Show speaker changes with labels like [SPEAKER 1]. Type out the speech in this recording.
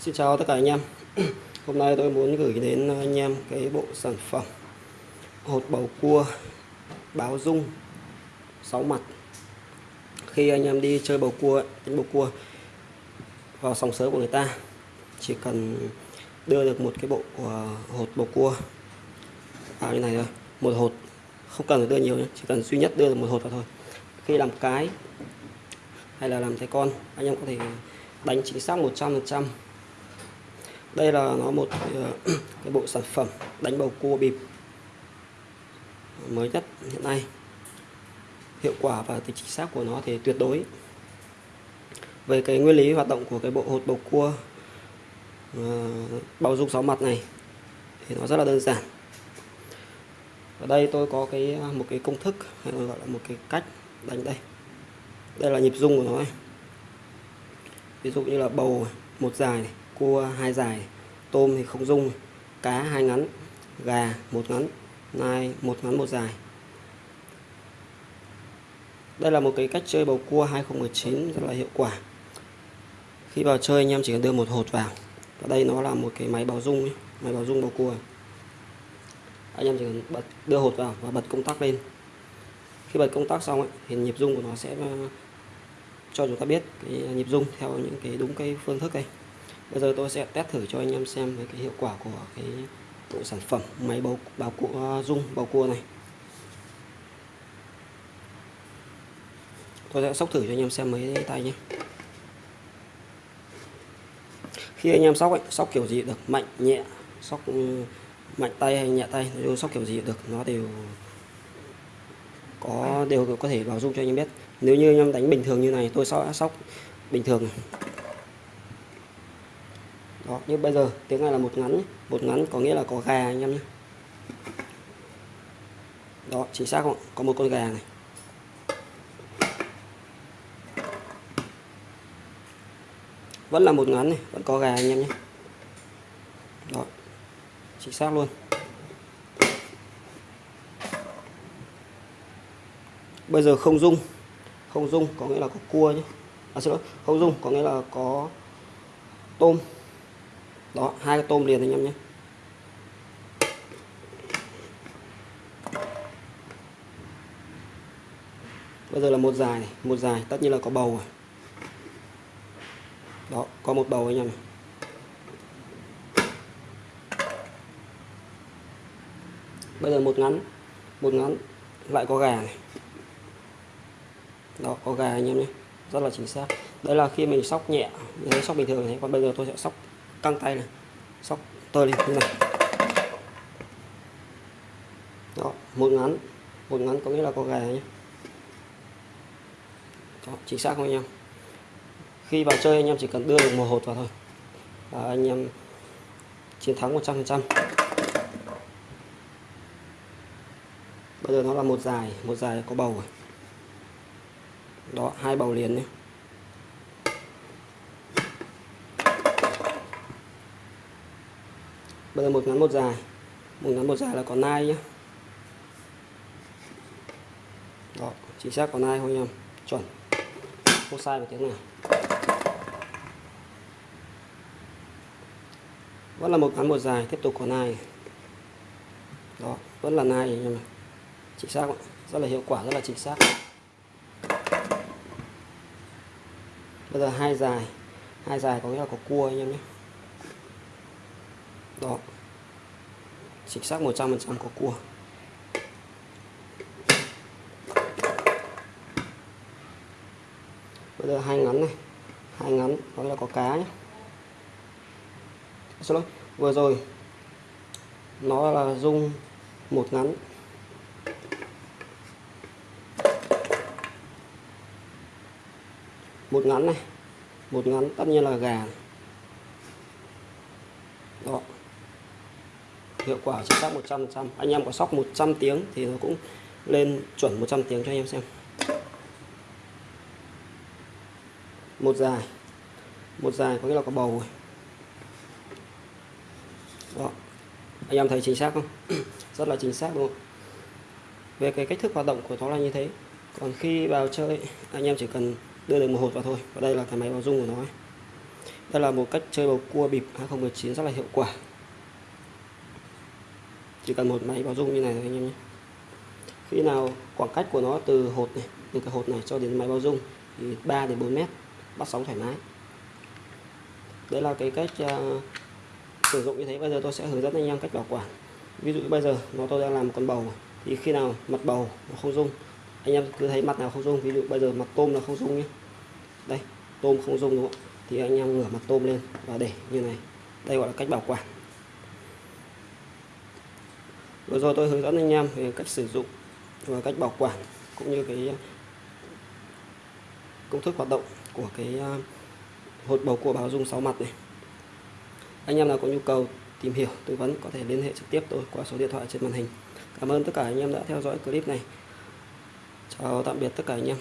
[SPEAKER 1] Xin chào tất cả anh em. Hôm nay tôi muốn gửi đến anh em cái bộ sản phẩm hột bầu cua báo dung 6 mặt. Khi anh em đi chơi bầu cua, đánh bầu cua vào sòng sớ của người ta Chỉ cần đưa được một cái bộ của hột bầu cua vào như này thôi. Một hột, không cần phải đưa nhiều nhé Chỉ cần duy nhất đưa được một hột vào thôi. Khi làm cái hay là làm thái con anh em có thể đánh chính xác 100% đây là nó một ờ, cái bộ sản phẩm đánh bầu cua bịp. Mới nhất hiện nay. Hiệu quả và tính chính xác của nó thì tuyệt đối. Về cái nguyên lý hoạt động của cái bộ hột bầu cua uh, bao dung sáu mặt này thì nó rất là đơn giản. Ở đây tôi có cái ờ, một cái công thức hay gọi là một cái cách đánh đây. Đây là nhịp rung của nó này. ví dụ như là bầu một dài này cua hai dài tôm thì không dung cá hai ngắn gà một ngắn nai một ngắn một dài. Đây là một cái cách chơi bầu cua 2019 rất là hiệu quả. Khi vào chơi anh em chỉ cần đưa một hột vào và đây nó là một cái máy báo dung ấy. máy báo dung bầu cua. Anh em chỉ cần bật đưa hột vào và bật công tắc lên. Khi bật công tắc xong ấy, thì nhịp rung của nó sẽ ờ, cho chúng ta biết cái nhịp rung theo những cái đúng cái phương thức đây bây giờ tôi sẽ test thử cho anh em xem về cái hiệu quả của cái bộ sản phẩm máy bầu bào cua dung bao cua này. Tôi sẽ sóc thử cho anh em xem mấy tay nhé. Khi anh em sóc ấy, sóc kiểu gì được mạnh nhẹ sóc ừ, mạnh tay hay nhẹ tay nói sóc kiểu gì được nó đều có đều có thể bảo dung cho anh em biết. Nếu như anh em đánh bình thường như này tôi sóc sóc bình thường. này như bây giờ tiếng này là một ngắn một ngắn có nghĩa là có gà anh em nhé. Đó chính xác không có một con gà này. Vẫn là một ngắn này vẫn có gà anh em nhé. Đó chính xác luôn. Bây giờ không dung. Không dung có nghĩa là có cua nhé. À, xin lỗi không dung có nghĩa là có tôm đó, hai cái tôm liền anh em nhé. Bây giờ là một dài này, một dài, tất nhiên là có bầu rồi. Đó, có một bầu anh em này. Bây giờ một ngắn một ngắn, lại có gà này. Đó, có gà anh em nhé, rất là chính xác. Đây là khi mình sóc nhẹ sóc bình thường này, còn bây giờ tôi sẽ sóc căng tay này. Sóc tơi lên như này. Đó một ngắn. Một ngắn có nghĩa là có gà nhé đó, chính xác không anh em? Khi vào chơi anh em chỉ cần đưa được một hột vào thôi. Và anh em chiến thắng 100% bây giờ nó là một dài một dài có bầu rồi. Đó hai bầu liền nhé. Bây giờ một ngắn một dài. Một ngắn một dài là có nai nhé đó, chính xác có nai không nhầm em chuẩn. Không sai một tiếng nào. Vẫn là một ngắn một dài, tiếp tục có nai. Đó, vẫn là nai anh em chính xác rất là hiệu quả, rất là chính xác. Bây giờ hai dài. Hai dài có nghĩa là có cua anh em nhé đó. Chính xác 100% có cua. Bây giờ hai ngắn này. Hai ngắn, đó là có cá nhé xin lỗi vừa rồi, nó là dung một ngắn. Một ngắn này. Một ngắn, tất nhiên là gà. Đó hiệu quả chính xác 100% anh em có sóc 100 tiếng thì nó cũng lên chuẩn 100 tiếng cho anh em xem. Một dài. Một dài có nghĩa là có bầu rồi. Đó. Anh em thấy chính xác không? Rất là chính xác luôn về cái cách thức hoạt động của nó là như thế. Còn khi vào chơi, anh em chỉ cần đưa được một hột vào thôi. Và đây là cái máy báo dung của nó đây là một cách chơi bầu cua bịp 2019 rất là hiệu quả chỉ cần một máy báo dung như này thôi anh em nhé. Khi nào khoảng cách của nó từ hột này từ cái hột này cho đến máy báo dung thì 3 đến 4 mét bắt sóng thoải mái. Đấy là cái cách uh, sử dụng như thế. Bây giờ tôi sẽ hướng dẫn anh em cách bảo quản. Ví dụ bây giờ nó tôi đang làm một con bầu thì khi nào mặt bầu nó không rung anh em cứ thấy mặt nào không rung ví dụ bây giờ mặt tôm là không rung nhé. Đây tôm không rung đúng không thì anh em ngửa mặt tôm lên và để như này. Đây gọi là cách bảo quản vừa rồi tôi hướng dẫn anh em về cách sử dụng và cách bảo quản cũng như cái ờ, công thức hoạt động của cái ờ, hột bầu cua báo dung 6 mặt này. Anh em nào có nhu cầu tìm hiểu, tư vấn có thể liên hệ trực tiếp tôi qua số điện thoại trên màn hình. Cảm ơn tất cả anh em đã theo dõi clip này. Chào tạm biệt tất cả anh em.